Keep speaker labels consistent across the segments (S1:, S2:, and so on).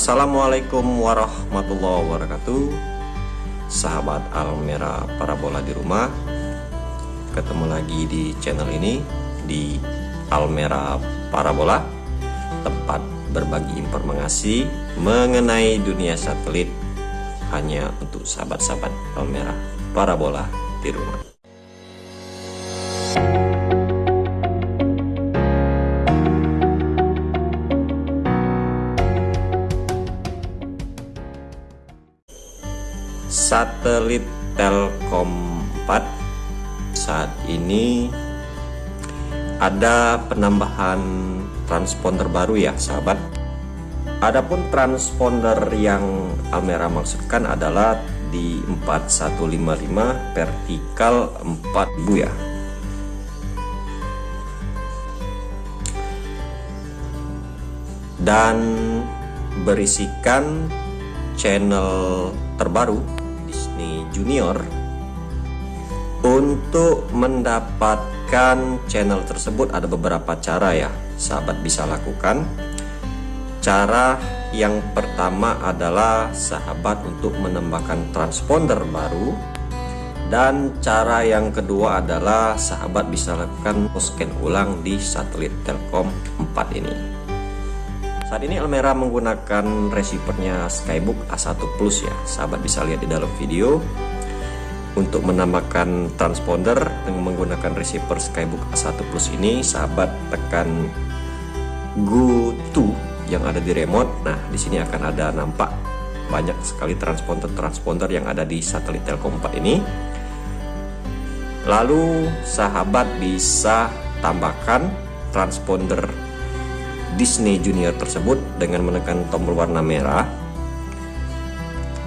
S1: Assalamualaikum warahmatullahi wabarakatuh. Sahabat Almera Parabola di rumah Ketemu lagi di channel ini Di Almera Parabola Tempat berbagi informasi Mengenai dunia satelit Hanya untuk sahabat-sahabat Almera Parabola di rumah satelit Telkom 4 saat ini ada penambahan transponder baru ya sahabat. Adapun transponder yang Almera maksudkan adalah di 4155 vertikal 4000 ya. Dan berisikan channel terbaru Junior untuk mendapatkan channel tersebut. Ada beberapa cara ya sahabat bisa lakukan. Cara yang pertama adalah sahabat untuk menambahkan transponder baru. Dan cara yang kedua adalah sahabat bisa lakukan scan ulang di satelit Telkom 4 ini saat ini Almera menggunakan receivernya Skybook A1 Plus ya. Sahabat bisa lihat di dalam video. Untuk menambahkan transponder dengan menggunakan receiver Skybook A1 Plus ini sahabat tekan Go to yang ada di remote. Nah di sini akan ada nampak banyak sekali transponder-transponder yang ada di satelit Telkom 4 ini. Lalu sahabat bisa tambahkan transponder Disney Junior tersebut dengan menekan tombol warna merah.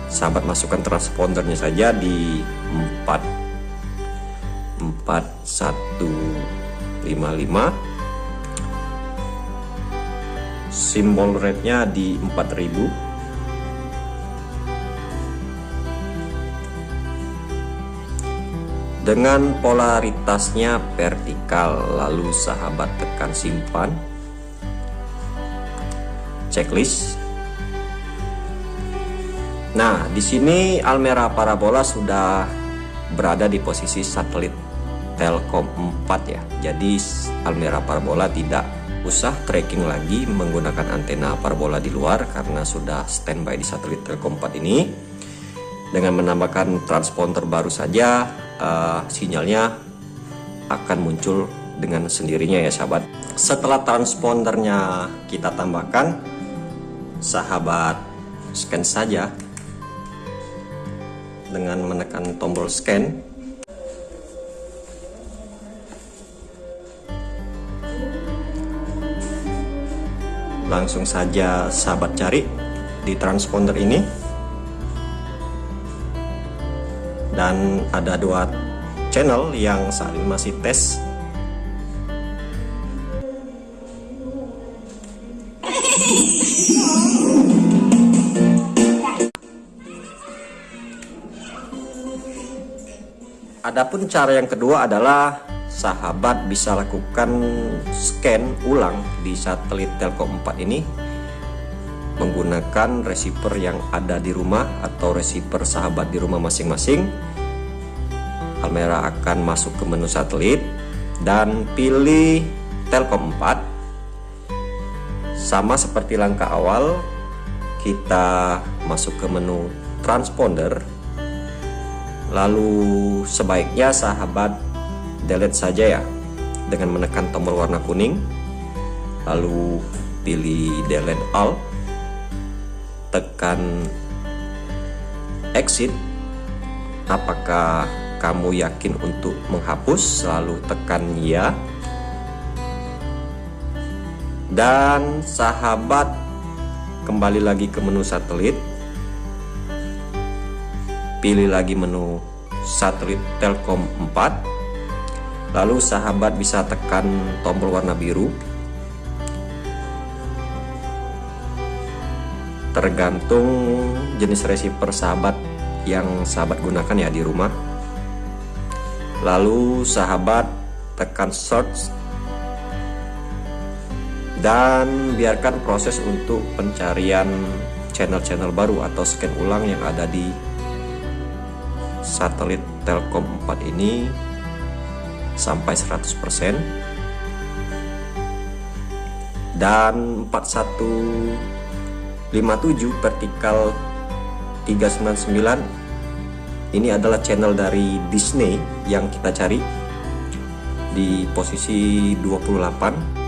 S1: Sahabat masukkan transpondernya saja di 4 4155 simbol rednya di 4000 dengan polaritasnya vertikal lalu sahabat tekan simpan checklist. Nah, di sini Almera Parabola sudah berada di posisi satelit Telkom 4 ya. Jadi Almera Parabola tidak usah tracking lagi menggunakan antena parabola di luar karena sudah standby di satelit Telkom 4 ini. Dengan menambahkan transponder baru saja, uh, sinyalnya akan muncul dengan sendirinya ya sahabat. Setelah transpondernya kita tambahkan, sahabat scan saja. Dengan menekan tombol scan. Langsung saja sahabat cari di transponder ini. Dan ada dua channel yang saat ini masih tes Adapun cara yang kedua adalah sahabat bisa lakukan scan ulang di satelit Telkom 4 ini menggunakan receiver yang ada di rumah atau receiver sahabat di rumah masing-masing. Almera akan masuk ke menu satelit dan pilih Telkom 4. Sama seperti langkah awal, kita masuk ke menu transponder. Lalu sebaiknya sahabat delete saja ya dengan menekan tombol warna kuning. Lalu pilih delete all. Tekan exit. Apakah kamu yakin untuk menghapus? Lalu tekan ya dan sahabat kembali lagi ke menu satelit. Pilih lagi menu satelit Telkom 4 lalu sahabat bisa tekan tombol warna biru. Tergantung jenis receiver sahabat yang sahabat gunakan ya di rumah. Lalu sahabat tekan search dan biarkan proses untuk pencarian channel-channel baru atau scan ulang yang ada di satelit Telkom 4 ini sampai 100% dan 4157 vertikal 399 ini adalah channel dari Disney yang kita cari di posisi 28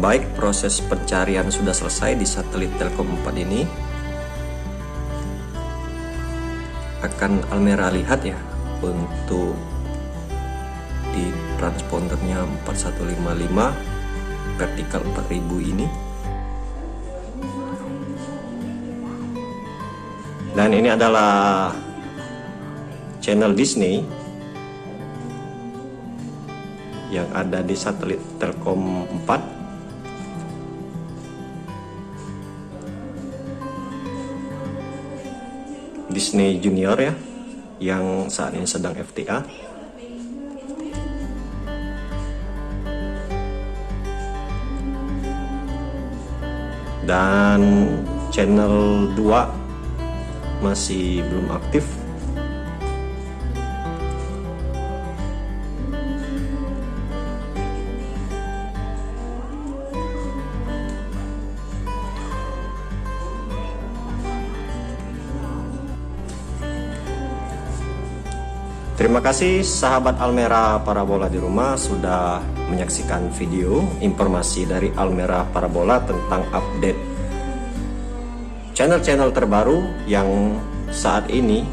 S1: Baik, proses pencarian sudah selesai di satelit Telkom 4 ini. Akan Almera lihat ya untuk di transpondernya 4155 vertikal 4000 ini. Dan ini adalah channel Disney yang ada di satelit Telkom 4 Disney Junior ya yang saat ini sedang FTA dan channel 2 masih belum aktif Terima kasih sahabat Almera Parabola di rumah sudah menyaksikan video informasi dari Almera Parabola tentang update channel-channel terbaru yang saat ini.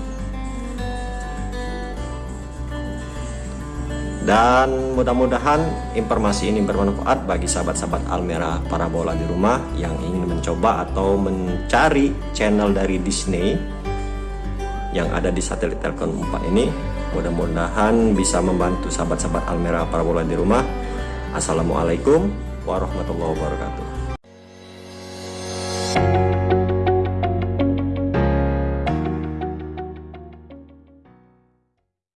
S1: Dan mudah-mudahan informasi ini bermanfaat bagi sahabat-sahabat Almera Parabola di rumah yang ingin mencoba atau mencari channel dari Disney yang ada di satelit Telkom 4 ini Mudah-mudahan bisa membantu sahabat-sahabat Almera Parabola di rumah. Assalamualaikum warahmatullahi wabarakatuh.